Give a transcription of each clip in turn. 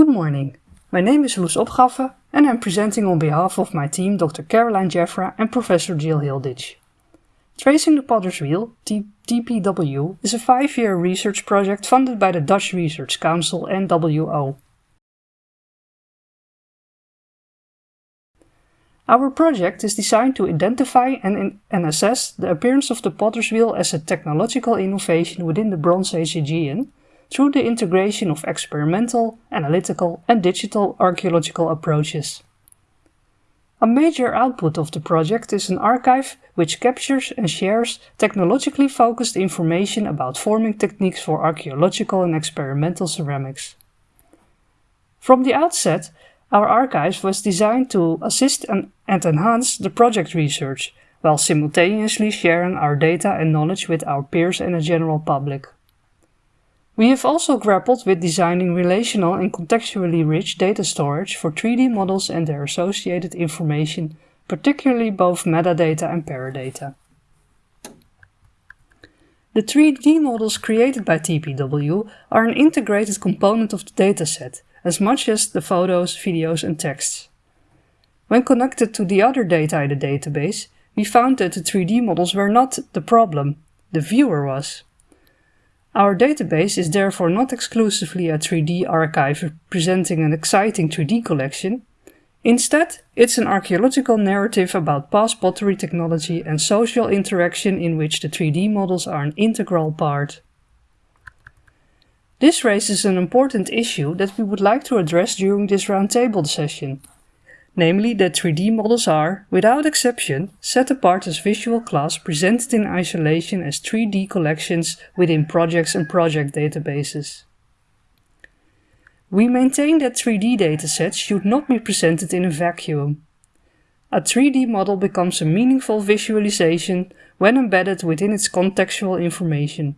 Good morning. My name is Loes Opgenhaffen and I'm presenting on behalf of my team Dr. Caroline Jeffra and Professor Jill Hilditch. Tracing the Potter's Wheel, TPW, is a five-year research project funded by the Dutch Research Council NWO. Our project is designed to identify and, and assess the appearance of the Potter's Wheel as a technological innovation within the Bronze Age Aegean through the integration of experimental, analytical and digital archaeological approaches. A major output of the project is an archive which captures and shares technologically focused information about forming techniques for archaeological and experimental ceramics. From the outset, our archive was designed to assist and, and enhance the project research, while simultaneously sharing our data and knowledge with our peers and the general public. We have also grappled with designing relational and contextually rich data storage for 3D models and their associated information, particularly both metadata and paradata. The 3D models created by TPW are an integrated component of the dataset, as much as the photos, videos and texts. When connected to the other data in the database, we found that the 3D models were not the problem, the viewer was. Our database is therefore not exclusively a 3D archive presenting an exciting 3D collection. Instead, it's an archaeological narrative about past pottery technology and social interaction in which the 3D models are an integral part. This raises an important issue that we would like to address during this roundtable session, namely that 3D models are, without exception, set apart as visual class presented in isolation as 3D collections within projects and project databases. We maintain that 3D datasets should not be presented in a vacuum. A 3D model becomes a meaningful visualization when embedded within its contextual information.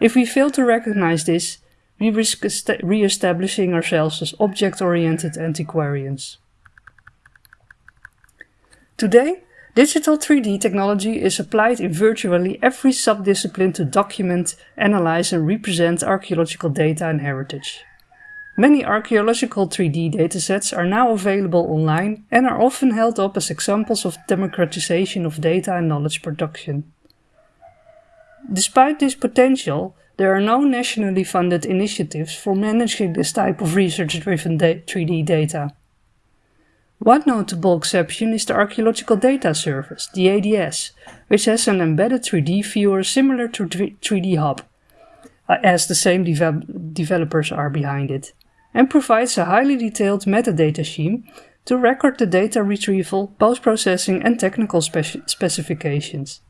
If we fail to recognize this, we risk re-establishing ourselves as object-oriented antiquarians. Today, digital 3D technology is applied in virtually every subdiscipline to document, analyze and represent archaeological data and heritage. Many archaeological 3D datasets are now available online and are often held up as examples of democratization of data and knowledge production. Despite this potential, there are no nationally funded initiatives for managing this type of research-driven 3D data. One notable exception is the Archaeological Data Service, the ADS, which has an embedded 3D viewer similar to 3DHOP, uh, as the same developers are behind it, and provides a highly detailed metadata scheme to record the data retrieval, post-processing and technical speci specifications.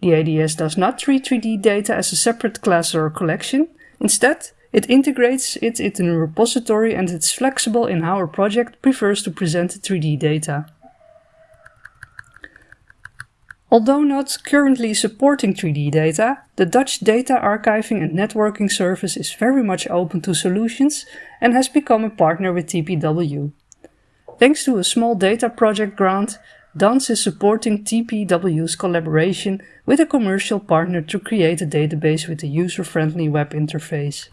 The ADS does not treat 3D data as a separate class or collection. Instead, it integrates it in a repository and it's flexible in how a project prefers to present 3D data. Although not currently supporting 3D data, the Dutch Data Archiving and Networking Service is very much open to solutions and has become a partner with TPW. Thanks to a small data project grant, DANS is supporting TPW's collaboration with a commercial partner to create a database with a user-friendly web interface.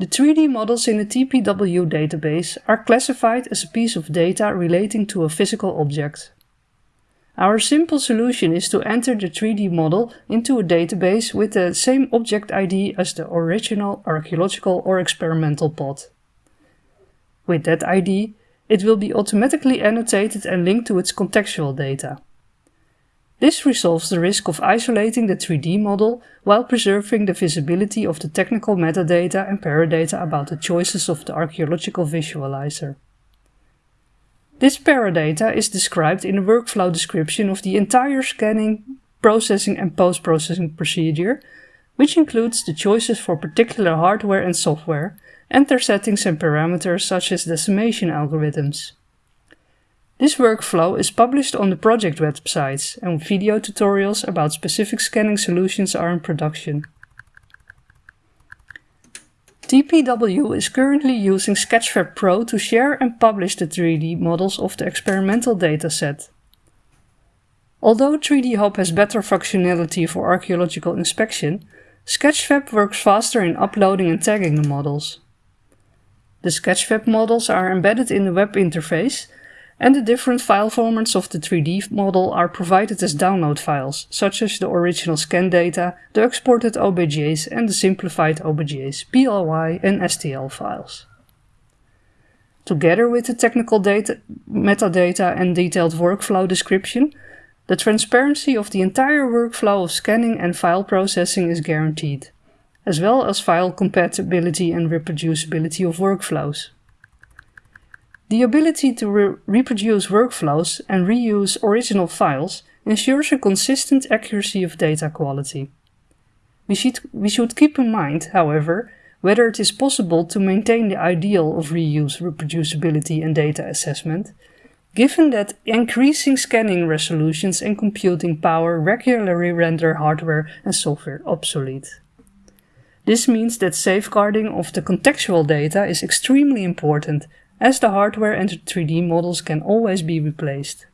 The 3D models in the TPW database are classified as a piece of data relating to a physical object. Our simple solution is to enter the 3D model into a database with the same object ID as the original archaeological or experimental pot. With that ID, it will be automatically annotated and linked to its contextual data. This resolves the risk of isolating the 3D model while preserving the visibility of the technical metadata and paradata about the choices of the archaeological visualizer. This paradata is described in a workflow description of the entire scanning, processing and post-processing procedure, which includes the choices for particular hardware and software, enter settings and parameters such as decimation algorithms. This workflow is published on the project websites and video tutorials about specific scanning solutions are in production. TPW is currently using Sketchfab Pro to share and publish the 3D models of the experimental dataset. Although 3DHOP has better functionality for archaeological inspection, Sketchfab works faster in uploading and tagging the models. The Sketchfab models are embedded in the web interface and the different file formats of the 3D model are provided as download files, such as the original scan data, the exported OBJs and the simplified OBJs, PLY and STL files. Together with the technical data, metadata and detailed workflow description, the transparency of the entire workflow of scanning and file processing is guaranteed, as well as file compatibility and reproducibility of workflows. The ability to re reproduce workflows and reuse original files ensures a consistent accuracy of data quality. We should, we should keep in mind, however, whether it is possible to maintain the ideal of reuse, reproducibility and data assessment, given that increasing scanning resolutions and computing power regularly render hardware and software obsolete. This means that safeguarding of the contextual data is extremely important as the hardware and the 3D models can always be replaced.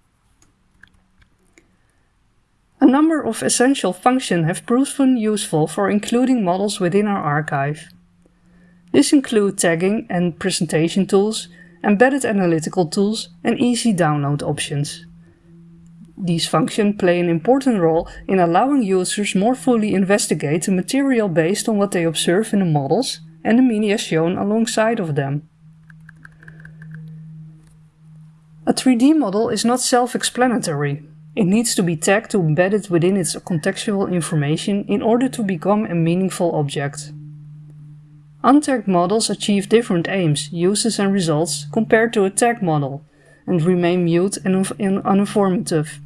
A number of essential functions have proven useful for including models within our archive. This include tagging and presentation tools, embedded analytical tools and easy download options. These functions play an important role in allowing users more fully investigate the material based on what they observe in the models and the media shown alongside of them. A 3D model is not self-explanatory. It needs to be tagged to embed it within its contextual information in order to become a meaningful object. Untagged models achieve different aims, uses and results compared to a tagged model, and remain mute and uninformative.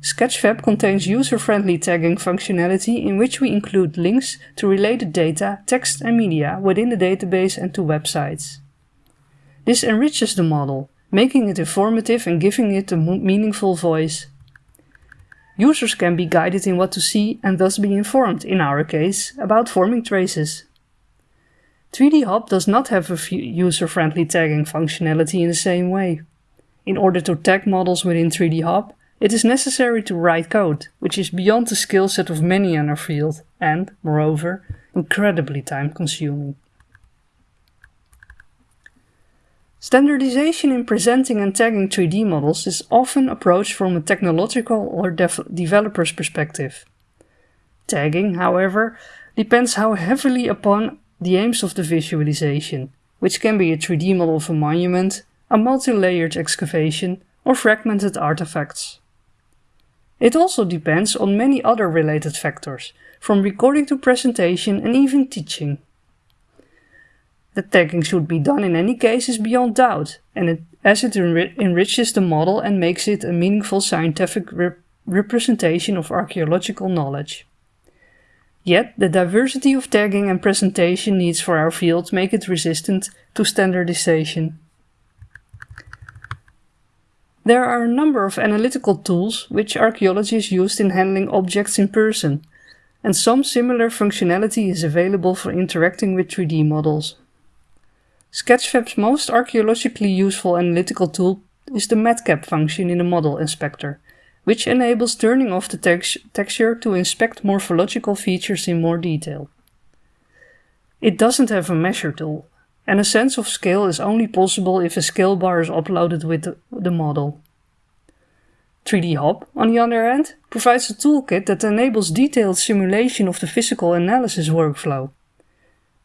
Sketchfab contains user-friendly tagging functionality in which we include links to related data, text and media within the database and to websites. This enriches the model, making it informative and giving it a meaningful voice. Users can be guided in what to see and thus be informed, in our case, about forming traces. 3DHOP does not have a user-friendly tagging functionality in the same way. In order to tag models within 3DHOP, it is necessary to write code, which is beyond the skill set of many in our field and, moreover, incredibly time-consuming. Standardization in presenting and tagging 3D models is often approached from a technological or developer's perspective. Tagging, however, depends how heavily upon the aims of the visualization, which can be a 3D model of a monument, a multi-layered excavation, or fragmented artifacts. It also depends on many other related factors, from recording to presentation and even teaching. That tagging should be done in any case is beyond doubt, and it, as it enri enriches the model and makes it a meaningful scientific rep representation of archaeological knowledge. Yet, the diversity of tagging and presentation needs for our field make it resistant to standardization. There are a number of analytical tools which archaeologists used in handling objects in person, and some similar functionality is available for interacting with 3D models. Sketchfab's most archaeologically useful analytical tool is the matcap function in the model inspector, which enables turning off the tex texture to inspect morphological features in more detail. It doesn't have a measure tool, and a sense of scale is only possible if a scale bar is uploaded with the, the model. 3DHOP, on the other hand, provides a toolkit that enables detailed simulation of the physical analysis workflow.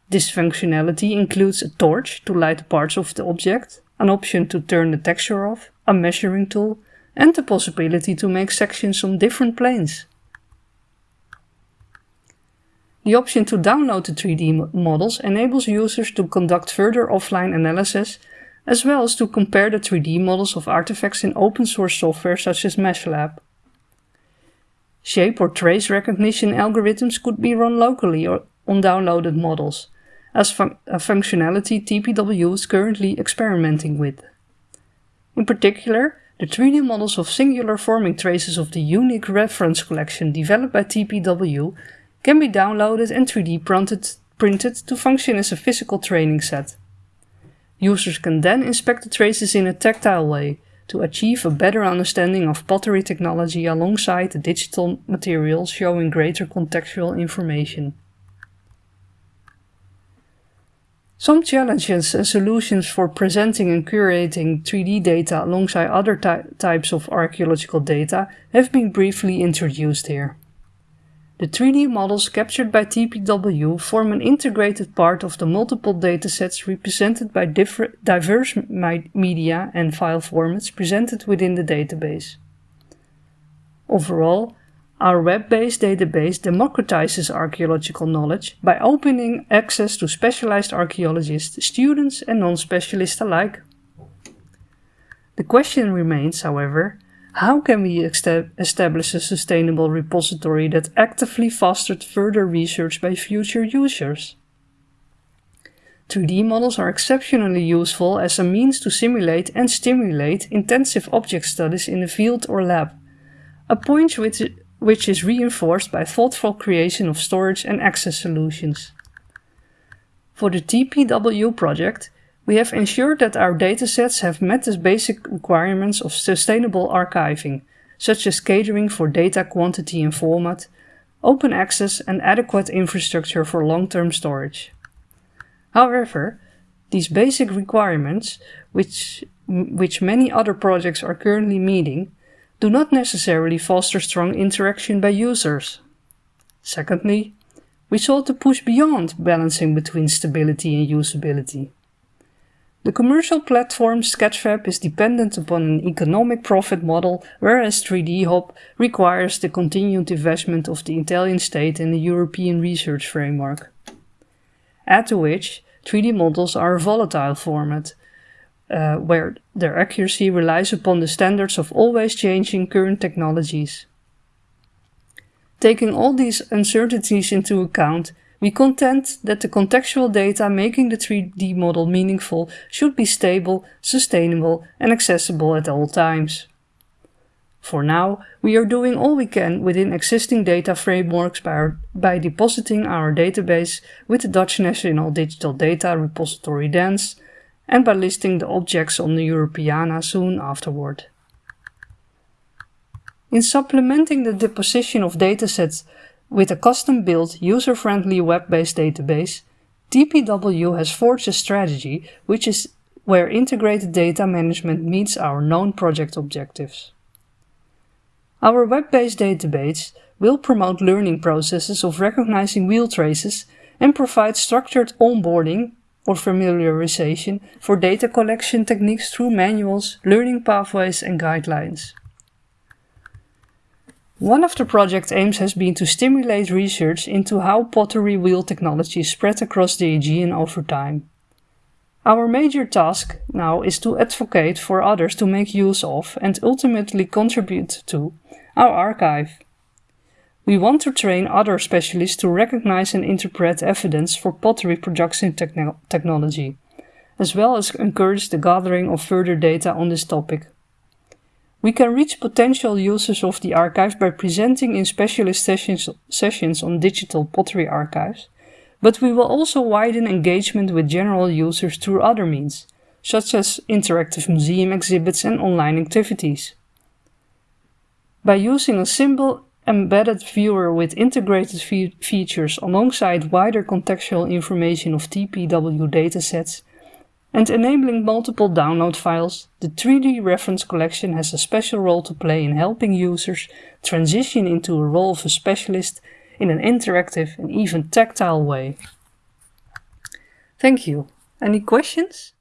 This functionality includes a torch to light parts of the object, an option to turn the texture off, a measuring tool, and the possibility to make sections on different planes. The option to download the 3D models enables users to conduct further offline analysis as well as to compare the 3D models of artifacts in open source software such as MeshLab. Shape or trace recognition algorithms could be run locally or on downloaded models, as fun a functionality TPW is currently experimenting with. In particular, the 3D models of singular forming traces of the unique reference collection developed by TPW can be downloaded and 3D printed, printed to function as a physical training set. Users can then inspect the traces in a tactile way, to achieve a better understanding of pottery technology alongside the digital materials showing greater contextual information. Some challenges and solutions for presenting and curating 3D data alongside other ty types of archaeological data have been briefly introduced here. The 3D models captured by TPW form an integrated part of the multiple datasets represented by diverse media and file formats presented within the database. Overall, our web-based database democratizes archaeological knowledge by opening access to specialized archaeologists, students and non-specialists alike. The question remains, however, how can we establish a sustainable repository that actively fosters further research by future users? 3D models are exceptionally useful as a means to simulate and stimulate intensive object studies in the field or lab, a point which, which is reinforced by thoughtful creation of storage and access solutions. For the TPW project, we have ensured that our datasets have met the basic requirements of sustainable archiving, such as catering for data quantity and format, open access and adequate infrastructure for long-term storage. However, these basic requirements, which, which many other projects are currently meeting, do not necessarily foster strong interaction by users. Secondly, we sought to push beyond balancing between stability and usability. The commercial platform Sketchfab is dependent upon an economic profit model, whereas 3DHOP requires the continued investment of the Italian state in the European research framework. Add to which, 3D models are a volatile format, uh, where their accuracy relies upon the standards of always changing current technologies. Taking all these uncertainties into account, we contend that the contextual data making the 3D model meaningful should be stable, sustainable and accessible at all times. For now, we are doing all we can within existing data frameworks by, by depositing our database with the Dutch National Digital Data Repository DANS and by listing the objects on the Europeana soon afterward. In supplementing the deposition of datasets with a custom-built, user-friendly web-based database, TPW has forged a strategy which is where integrated data management meets our known project objectives. Our web-based database will promote learning processes of recognizing wheel traces and provide structured onboarding or familiarization for data collection techniques through manuals, learning pathways and guidelines. One of the project aims has been to stimulate research into how pottery wheel technology spread across the Aegean over time. Our major task now is to advocate for others to make use of and ultimately contribute to our archive. We want to train other specialists to recognize and interpret evidence for pottery production techno technology, as well as encourage the gathering of further data on this topic. We can reach potential users of the archive by presenting in specialist sessions, sessions on digital pottery archives, but we will also widen engagement with general users through other means, such as interactive museum exhibits and online activities. By using a simple embedded viewer with integrated fe features alongside wider contextual information of TPW datasets, and enabling multiple download files, the 3D reference collection has a special role to play in helping users transition into a role of a specialist in an interactive and even tactile way. Thank you. Any questions?